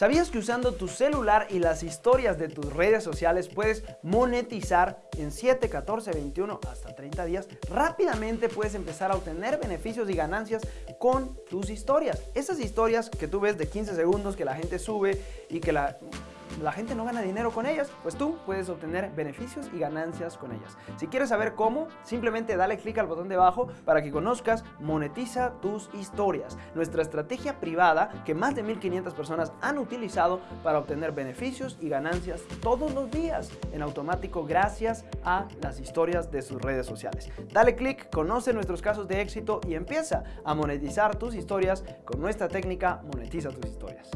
¿Sabías que usando tu celular y las historias de tus redes sociales puedes monetizar en 7, 14, 21 hasta 30 días? Rápidamente puedes empezar a obtener beneficios y ganancias con tus historias. Esas historias que tú ves de 15 segundos que la gente sube y que la la gente no gana dinero con ellas, pues tú puedes obtener beneficios y ganancias con ellas. Si quieres saber cómo, simplemente dale clic al botón de abajo para que conozcas Monetiza tus historias, nuestra estrategia privada que más de 1500 personas han utilizado para obtener beneficios y ganancias todos los días en automático gracias a las historias de sus redes sociales. Dale clic, conoce nuestros casos de éxito y empieza a monetizar tus historias con nuestra técnica Monetiza tus historias.